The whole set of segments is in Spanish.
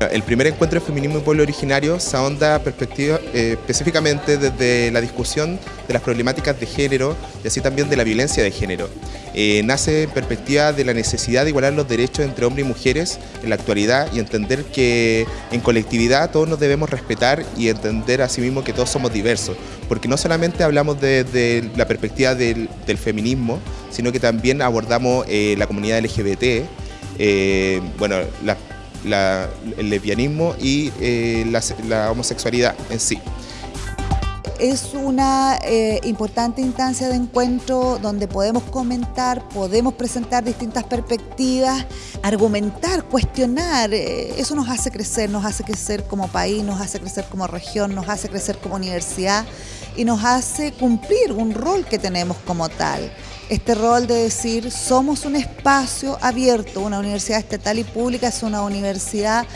el primer encuentro de feminismo y pueblo originario se ahonda perspectiva, eh, específicamente desde la discusión de las problemáticas de género y así también de la violencia de género. Eh, nace en perspectiva de la necesidad de igualar los derechos entre hombres y mujeres en la actualidad y entender que en colectividad todos nos debemos respetar y entender asimismo que todos somos diversos, porque no solamente hablamos de, la perspectiva del, feminismo, sino que también abordamos eh, la comunidad LGBT, bueno, la el lesbianismo y eh, la, homosexualidad en sí es una eh, importante instancia de encuentro donde podemos comentar, podemos presentar distintas perspectivas, argumentar, cuestionar. Eh, eso nos hace crecer, nos hace crecer como país, nos hace crecer como región, nos hace crecer como universidad y nos hace cumplir un rol que tenemos como tal este rol de decir somos un espacio abierto, una universidad estatal y pública es una universidad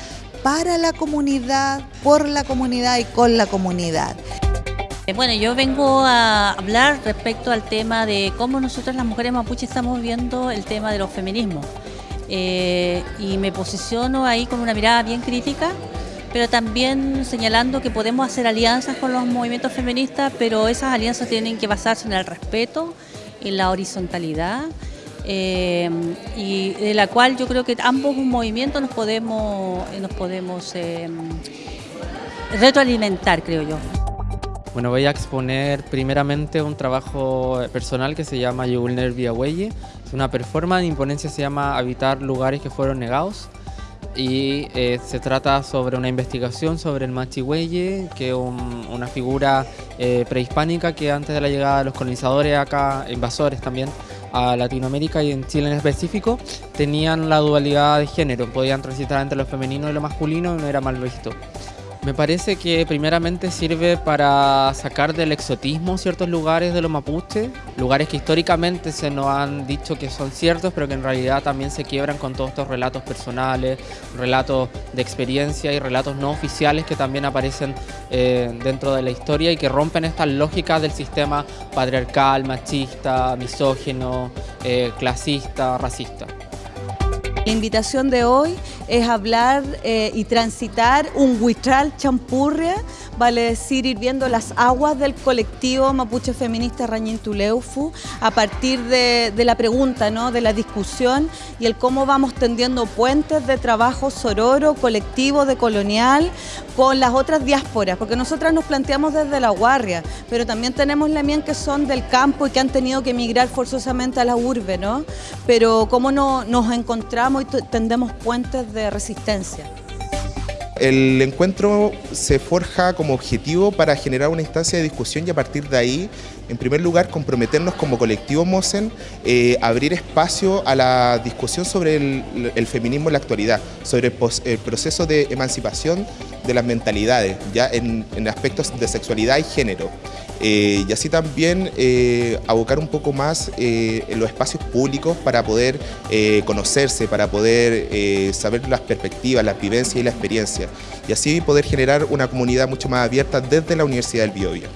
para la comunidad, por la comunidad y con la comunidad. Eh, bueno, yo vengo a hablar respecto al tema de cómo nosotros las mujeres mapuche estamos viendo el tema de los feminismos. Eh, y me posiciono ahí con una mirada bien crítica, pero también señalando que podemos hacer alianzas con los movimientos feministas, pero esas alianzas tienen que basarse en el respeto, en la horizontalidad eh, y de la cual yo creo que ambos movimientos nos podemos, nos podemos eh, retroalimentar, creo yo. Bueno, voy a exponer primeramente un trabajo personal que se llama Via Huelle. Es una performance, mi imponencia se llama Habitar lugares que fueron negados y eh, se trata sobre una investigación sobre el Machihueye, que es una figura eh, prehispánica que antes de la llegada de los colonizadores acá, invasores también, a Latinoamérica y en Chile en específico, tenían la dualidad de género, podían transitar entre lo femenino y lo masculino y no era mal visto. Me parece que primeramente sirve para sacar del exotismo ciertos lugares de los mapuches, lugares que históricamente se nos han dicho que son ciertos, pero que en realidad también se quiebran con todos estos relatos personales, relatos de experiencia y relatos no oficiales que también aparecen eh, dentro de la historia y que rompen estas lógicas del sistema patriarcal, machista, misógino, eh, clasista, racista. La invitación de hoy es hablar eh, y transitar un huitral champurria, vale decir ir viendo las aguas del colectivo mapuche feminista Rañintuleufu a partir de, la pregunta, ¿no? de la discusión y el cómo vamos tendiendo puentes de trabajo sororo, colectivo, de colonial con las otras diásporas, porque nosotras nos planteamos desde la guardia, pero también tenemos la mien que son del campo y que han tenido que emigrar forzosamente a la urbe, ¿no? Pero cómo no, nos encontramos y tendemos puentes de resistencia. El encuentro se forja como objetivo para generar una instancia de discusión y a partir de ahí, en primer lugar, comprometernos como colectivo MOSEN, eh, abrir espacio a la discusión sobre el, feminismo en la actualidad, sobre el, proceso de emancipación de las mentalidades, ya en aspectos de sexualidad y género. Eh, y así también eh, abocar un poco más eh, en los espacios públicos para poder conocerse, para poder saber las perspectivas, las vivencias y la experiencia y así poder generar una comunidad mucho más abierta desde la Universidad del Biobío.